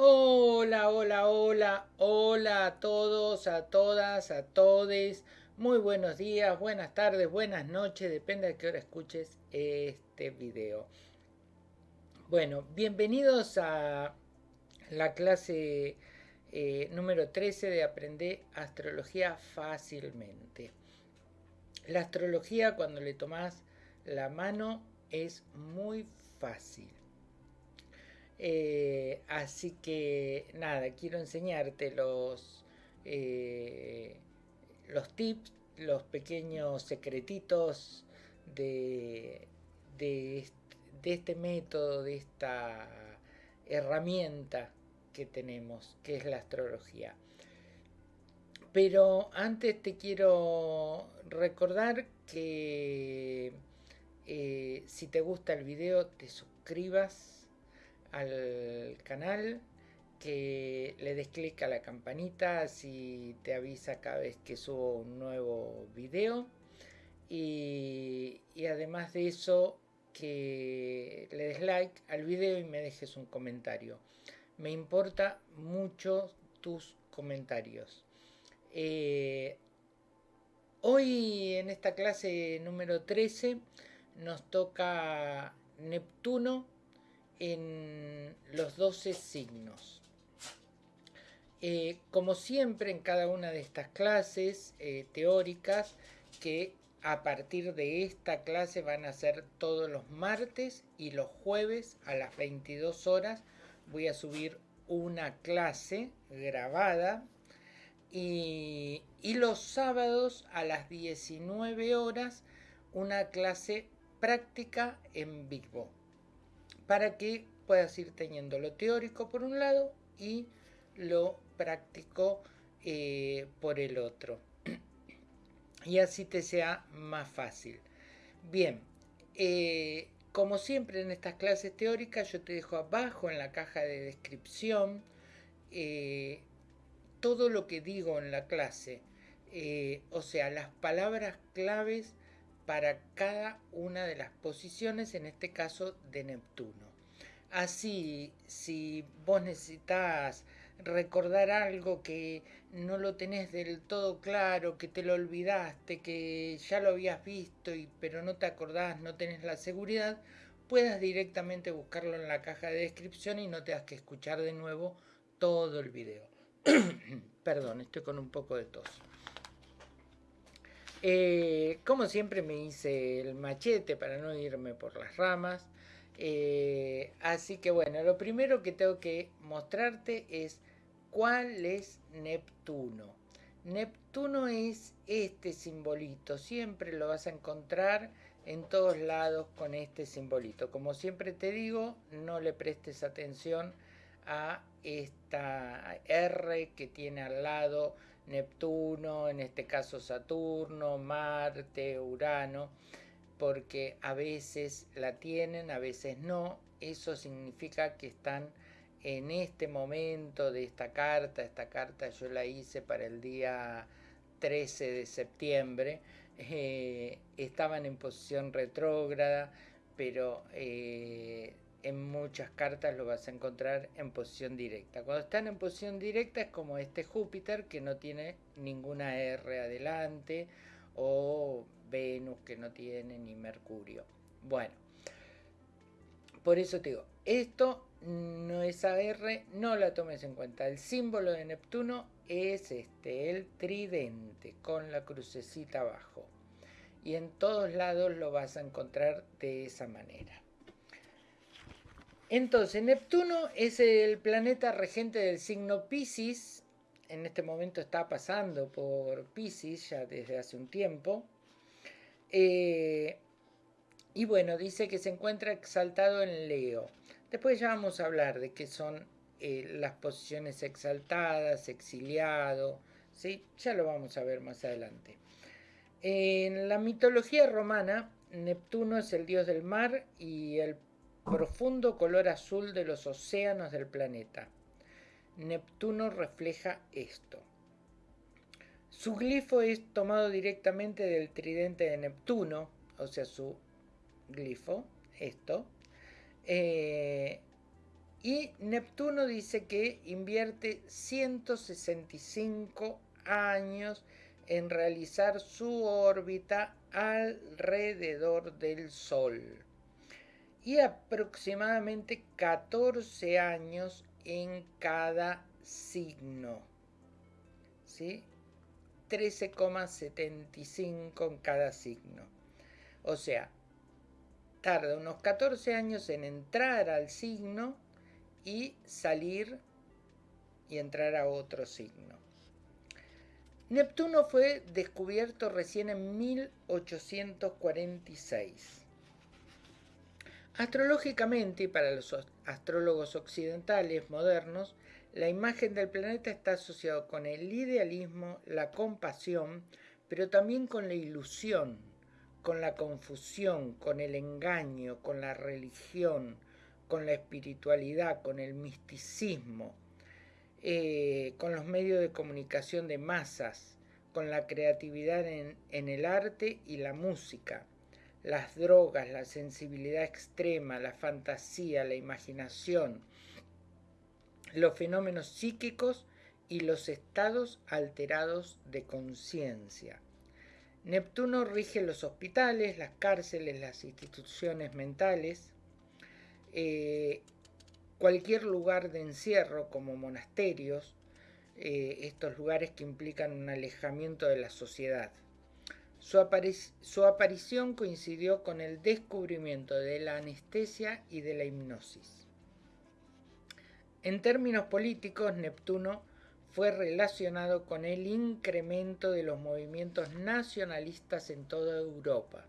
Hola, hola, hola, hola a todos, a todas, a todes. Muy buenos días, buenas tardes, buenas noches, depende de qué hora escuches este video. Bueno, bienvenidos a la clase eh, número 13 de Aprender Astrología Fácilmente. La astrología cuando le tomas la mano es muy fácil. Eh, así que nada, quiero enseñarte los, eh, los tips, los pequeños secretitos de, de, este método, de esta herramienta que tenemos, que es la astrología. Pero antes te quiero recordar que eh, si te gusta el video te suscribas al canal, que le des clic a la campanita si te avisa cada vez que subo un nuevo video. Y, además de eso que le des like al video y me dejes un comentario. Me importa mucho tus comentarios. Eh, hoy en esta clase número 13 nos toca Neptuno en los 12 signos. Eh, como siempre en cada una de estas clases eh, teóricas, que a partir de esta clase van a ser todos los martes y los jueves a las 22 horas, voy a subir una clase grabada y, y los sábados a las 19 horas una clase práctica en Big para que puedas ir teniendo lo teórico por un lado y lo práctico eh, por el otro. y así te sea más fácil. Bien, eh, como siempre en estas clases teóricas yo te dejo abajo en la caja de descripción eh, todo lo que digo en la clase. o sea, las palabras claves para cada una de las posiciones, en este caso de Neptuno. Así, si vos necesitas recordar algo que no lo tenés del todo claro, que te lo olvidaste, que ya lo habías visto, y, pero no te acordás, no tenés la seguridad, puedas directamente buscarlo en la caja de descripción y no tengas que escuchar de nuevo todo el video. Perdón, estoy con un poco de tos. Eh, como siempre me hice el machete para no irme por las ramas. Eh, así que bueno, lo primero que tengo que mostrarte es cuál es Neptuno. Neptuno es este simbolito, siempre lo vas a encontrar en todos lados con este simbolito. Como siempre te digo, no le prestes atención a esta R que tiene al lado Neptuno, en este caso Saturno, Marte, Urano, porque a veces la tienen, a veces no. Eso significa que están en este momento de esta carta, esta carta yo la hice para el día 13 de septiembre, eh, estaban en posición retrógrada, pero eh, en muchas cartas lo vas a encontrar en posición directa. Cuando están en posición directa es como este Júpiter que no tiene ninguna R adelante o Venus que no tiene ni Mercurio. Bueno, por eso te digo, esto no es AR, no la tomes en cuenta. El símbolo de Neptuno es este, el tridente con la crucecita abajo. Y en todos lados lo vas a encontrar de esa manera. Entonces, Neptuno es el planeta regente del signo Pisces. En este momento está pasando por Pisces ya desde hace un tiempo. Eh, y bueno, dice que se encuentra exaltado en Leo. Después ya vamos a hablar de qué son eh, las posiciones exaltadas, exiliado. ¿sí? Ya lo vamos a ver más adelante. En la mitología romana, Neptuno es el dios del mar y el profundo color azul de los océanos del planeta. Neptuno refleja esto. Su glifo es tomado directamente del tridente de Neptuno, o sea, su glifo, esto. Eh, Y Neptuno dice que invierte 165 años en realizar su órbita alrededor del Sol y aproximadamente 14 años en cada signo. ¿Sí? 13,75 en cada signo. O sea, tarda unos 14 años en entrar al signo y salir y entrar a otro signo. Neptuno fue descubierto recién en 1846. Astrológicamente, y para los astrólogos occidentales modernos, la imagen del planeta está asociada con el idealismo, la compasión, pero también con la ilusión, con la confusión, con el engaño, con la religión, con la espiritualidad, con el misticismo, eh, con los medios de comunicación de masas, con la creatividad en, en el arte y la música, las drogas, la sensibilidad extrema, la fantasía, la imaginación, los fenómenos psíquicos y los estados alterados de conciencia. Neptuno rige los hospitales, las cárceles, las instituciones mentales, eh, cualquier lugar de encierro como monasterios, eh, estos lugares que implican un alejamiento de la sociedad. Su, aparición coincidió con el descubrimiento de la anestesia y de la hipnosis. En términos políticos, Neptuno fue relacionado con el incremento de los movimientos nacionalistas en toda Europa.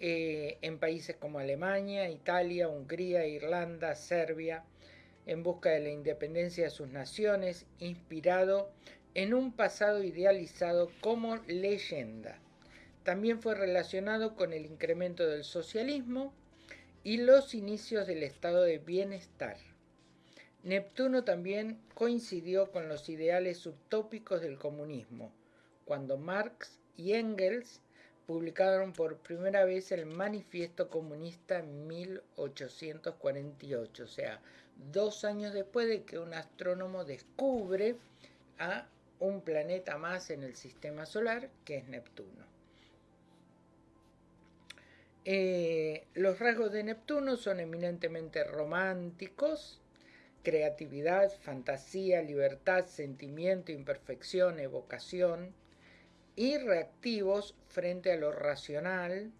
Eh, en países como Alemania, Italia, Hungría, Irlanda, Serbia, en busca de la independencia de sus naciones, inspirado en un pasado idealizado como leyenda. También fue relacionado con el incremento del socialismo y los inicios del estado de bienestar. Neptuno también coincidió con los ideales subtópicos del comunismo, cuando Marx y Engels publicaron por primera vez el Manifiesto Comunista en 1848, o sea, dos años después de que un astrónomo descubre a un planeta más en el sistema solar, que es Neptuno. Eh, los rasgos de Neptuno son eminentemente románticos, creatividad, fantasía, libertad, sentimiento, imperfección, evocación, y reactivos frente a lo racional,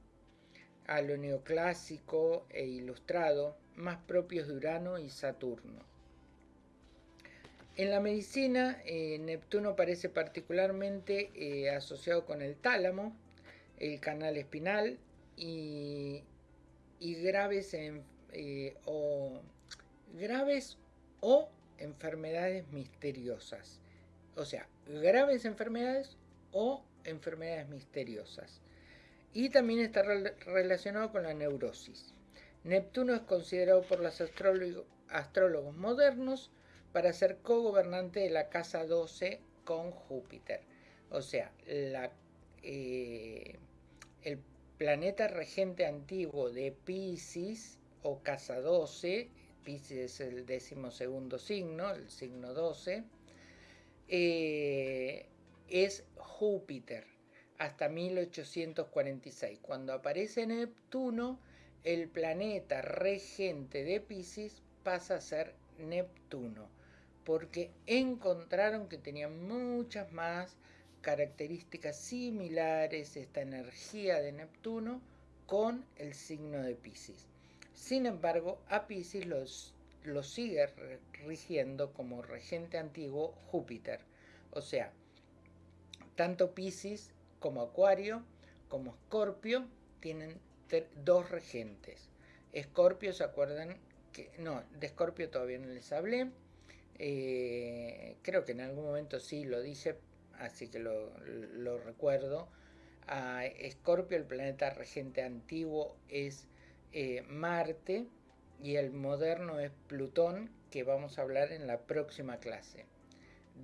a lo neoclásico e ilustrado, más propios de Urano y Saturno. En la medicina, eh, Neptuno parece particularmente eh, asociado con el tálamo, el canal espinal y, eh, graves o enfermedades misteriosas. O sea, graves enfermedades o enfermedades misteriosas. Y también está relacionado con la neurosis. Neptuno es considerado por los astrólogos modernos para ser co-gobernante de la casa 12 con Júpiter. O sea, eh, el planeta regente antiguo de Pisces o casa 12 Pisces es el décimo segundo signo, el signo 12, eh, es Júpiter hasta 1846. Cuando aparece Neptuno, el planeta regente de Pisces pasa a ser Neptuno, porque encontraron que tenía muchas más características similares esta energía de Neptuno con el signo de Pisces. Sin embargo, a Pisces los, sigue rigiendo como regente antiguo Júpiter. O sea, tanto Pisces como Acuario como Escorpio tienen dos regentes. Escorpio, ¿se acuerdan? que No, de Escorpio todavía no les hablé. Eh, creo que en algún momento sí lo dije, así que lo, recuerdo. A Escorpio, el planeta regente antiguo, es eh, Marte y el moderno es Plutón, que vamos a hablar en la próxima clase.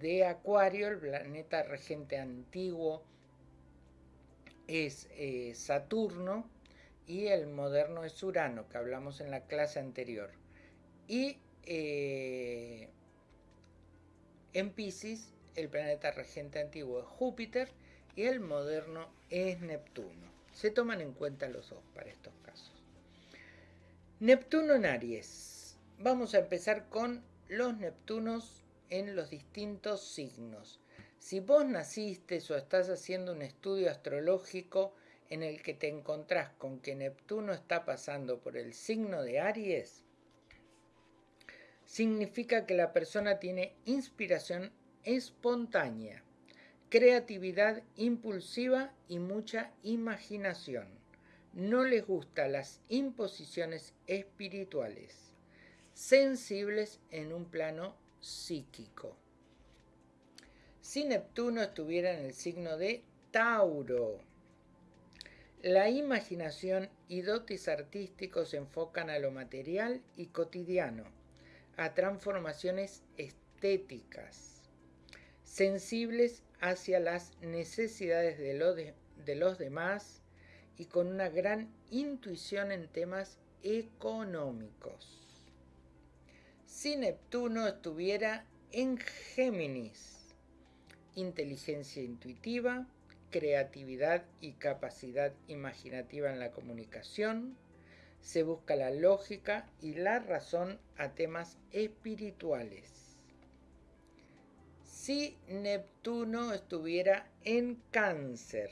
De Acuario, el planeta regente antiguo es eh, Saturno y el moderno es Urano, que hablamos en la clase anterior. Y en Pisces, el planeta regente antiguo es Júpiter y el moderno es Neptuno. Se toman en cuenta los dos para estos casos. Neptuno en Aries. Vamos a empezar con los Neptunos en los distintos signos. Si vos naciste o estás haciendo un estudio astrológico en el que te encontrás con que Neptuno está pasando por el signo de Aries, significa que la persona tiene inspiración espontánea, creatividad impulsiva y mucha imaginación. No les gustan las imposiciones espirituales, sensibles en un plano psíquico. Si Neptuno estuviera en el signo de Tauro, la imaginación y dotes artísticos se enfocan a lo material y cotidiano, a transformaciones estéticas, sensibles hacia las necesidades de, de los demás y con una gran intuición en temas económicos. Si Neptuno estuviera en Géminis, inteligencia intuitiva, creatividad y capacidad imaginativa en la comunicación, se busca la lógica y la razón a temas espirituales. Si Neptuno estuviera en cáncer,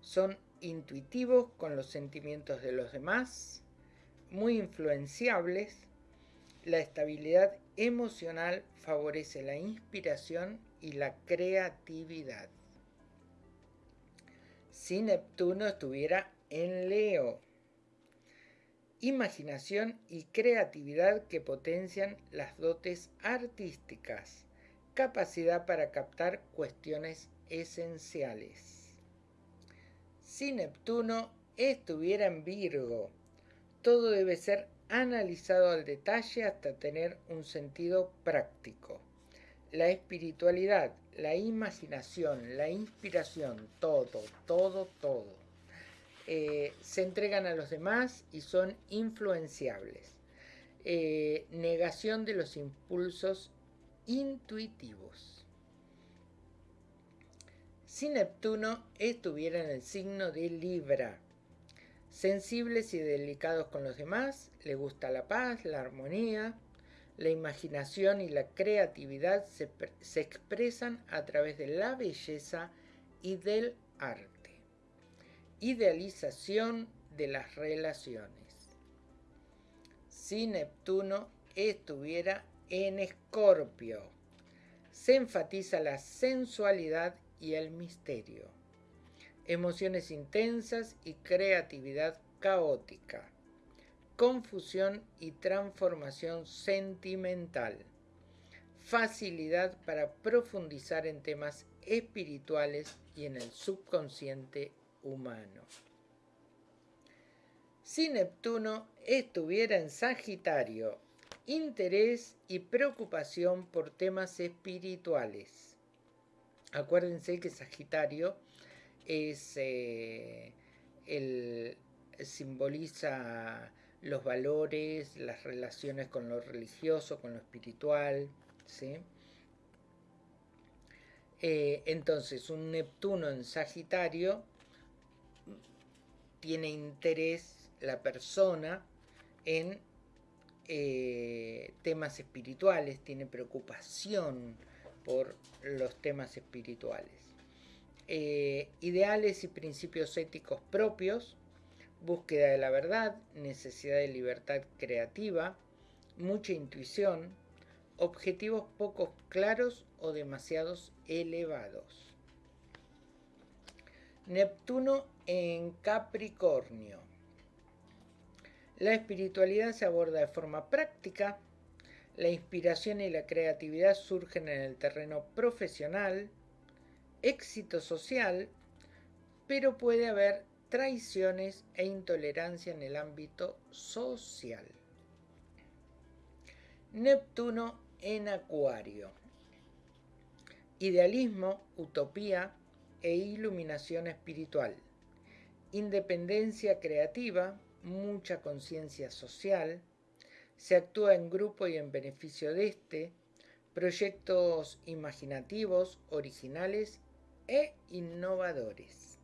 son intuitivos con los sentimientos de los demás, muy influenciables, la estabilidad emocional favorece la inspiración y la creatividad si Neptuno estuviera en Leo. Imaginación y creatividad que potencian las dotes artísticas. Capacidad para captar cuestiones esenciales. Si Neptuno estuviera en Virgo, todo debe ser analizado al detalle hasta tener un sentido práctico. La espiritualidad, la imaginación, la inspiración, todo, todo, todo. Eh, se entregan a los demás y son influenciables. Eh, negación de los impulsos intuitivos. Si Neptuno estuviera en el signo de Libra, sensibles y delicados con los demás, le gusta la paz, la armonía, la imaginación y la creatividad se, expresan a través de la belleza y del arte. Idealización de las relaciones. Si Neptuno estuviera en Escorpio, se enfatiza la sensualidad y el misterio, emociones intensas y creatividad caótica. Confusión y transformación sentimental, facilidad para profundizar en temas espirituales y en el subconsciente humano. Si Neptuno estuviera en Sagitario, interés y preocupación por temas espirituales. Acuérdense que Sagitario es eh, el simboliza los valores, las relaciones con lo religioso, con lo espiritual, ¿sí? Eh, entonces, un Neptuno en Sagitario tiene interés la persona en eh, temas espirituales, tiene preocupación por los temas espirituales. Eh, ideales y principios éticos propios, búsqueda de la verdad, necesidad de libertad creativa, mucha intuición, objetivos poco claros o demasiados elevados. Neptuno en Capricornio. La espiritualidad se aborda de forma práctica, la inspiración y la creatividad surgen en el terreno profesional, éxito social, pero puede haber traiciones e intolerancia en el ámbito social. Neptuno en Acuario. Idealismo, utopía e iluminación espiritual. Independencia creativa, mucha conciencia social, se actúa en grupo y en beneficio de este, proyectos imaginativos, originales e innovadores.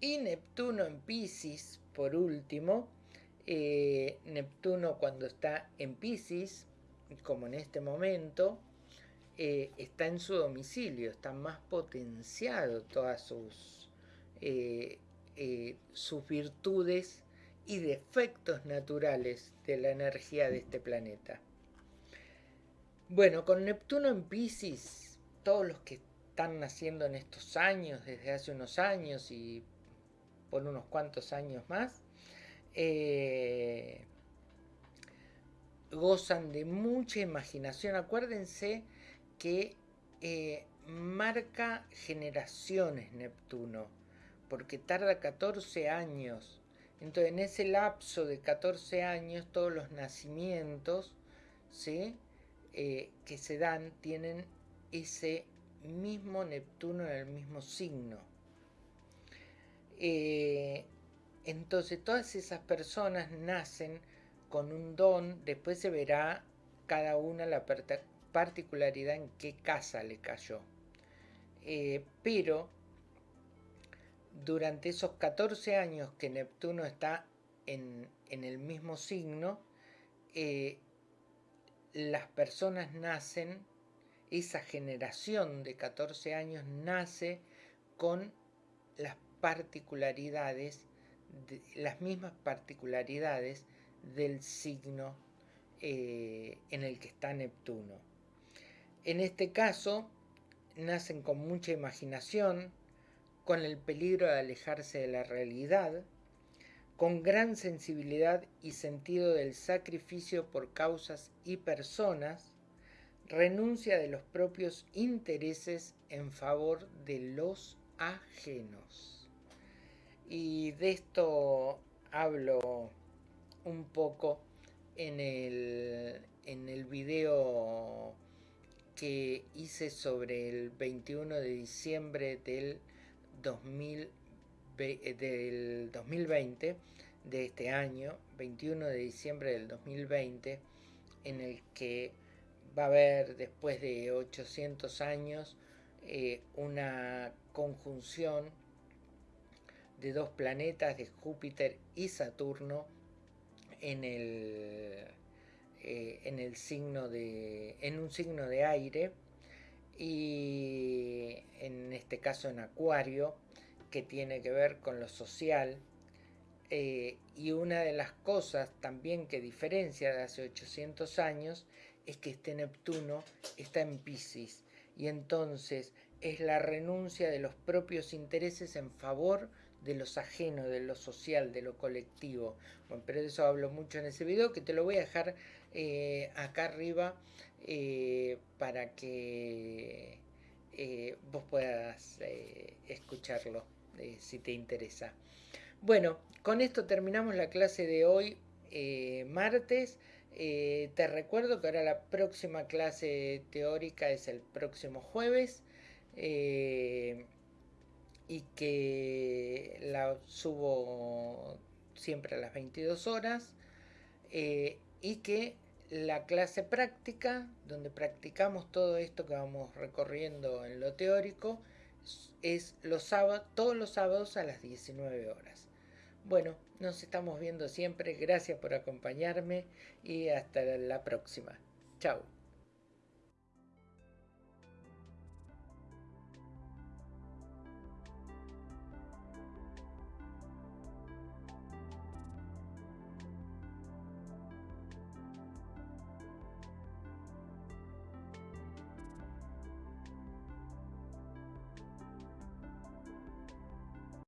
Y Neptuno en Pisces, por último, eh, Neptuno cuando está en Pisces, como en este momento, eh, está en su domicilio, está más potenciado todas sus, eh, sus virtudes y defectos naturales de la energía de este planeta. Bueno, con Neptuno en Pisces, todos los que están naciendo en estos años, desde hace unos años y por unos cuantos años más, eh, gozan de mucha imaginación. Acuérdense que eh, marca generaciones Neptuno, porque tarda 14 años. Entonces, en ese lapso de 14 años, todos los nacimientos ¿sí? Eh, que se dan tienen ese mismo Neptuno en el mismo signo. Eh, entonces todas esas personas nacen con un don, después se verá cada una la particularidad en qué casa le cayó. Eh, pero durante esos 14 años que Neptuno está en, el mismo signo, eh, las personas nacen esa generación de 14 años nace con las particularidades, las mismas particularidades del signo eh, en el que está Neptuno. En este caso, nacen con mucha imaginación, con el peligro de alejarse de la realidad, con gran sensibilidad y sentido del sacrificio por causas y personas, renuncia de los propios intereses en favor de los ajenos. Y de esto hablo un poco en el, en el video que hice sobre el 21 de diciembre del, 2000, del 2020, de este año, 21 de diciembre del 2020, en el que va a haber después de 800 años eh, una conjunción de dos planetas de Júpiter y Saturno en el, eh, en el signo de en un signo de aire y en este caso en Acuario que tiene que ver con lo social eh, y una de las cosas también que diferencia de hace 800 años es que este Neptuno está en Pisces y entonces es la renuncia de los propios intereses en favor de los ajenos, de lo social, de lo colectivo. Bueno, pero de eso hablo mucho en ese video que te lo voy a dejar eh, acá arriba eh, para que eh, vos puedas escucharlo si te interesa. Bueno, con esto terminamos la clase de hoy, martes. Te recuerdo que ahora la próxima clase teórica es el próximo jueves y que la subo siempre a las 22 horas eh, y que la clase práctica, donde practicamos todo esto que vamos recorriendo en lo teórico, es los sábados, todos los sábados a las 19 horas. Bueno, nos estamos viendo siempre. Gracias por acompañarme y hasta la próxima. Chao.